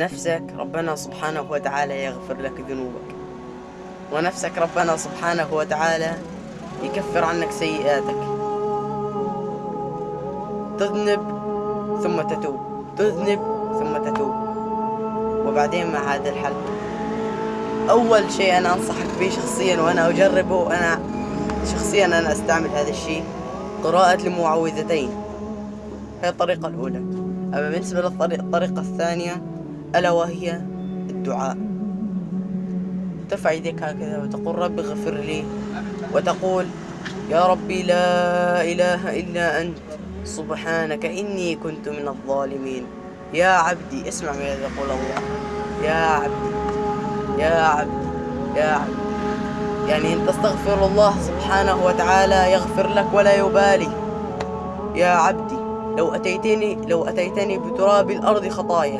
نفسك ربنا سبحانه وتعالى يغفر لك ذنوبك. ونفسك ربنا سبحانه وتعالى يكفر عنك سيئاتك. تذنب ثم تتوب. تذنب ثم تتوب. وبعدين مع هذا الحل. أول شيء أنا أنصحك به شخصيا وأنا أجربه وأنا شخصيا أنا أستعمل هذا الشيء قراءة المعوذتين هي الطريقة الأولى. أما بالنسبة للطريقة الثانية ألا وهي الدعاء. ترفع يديك هكذا وتقول رب اغفر لي وتقول يا ربي لا إله إلا أنت. سبحانك إني كنت من الظالمين. يا عبدي اسمع ماذا يقول الله. يا عبدي يا عبدي يا عبدي. يعني أن تستغفر الله سبحانه وتعالى يغفر لك ولا يبالي. يا عبدي لو أتيتني لو أتيتني بتراب الأرض خطايا.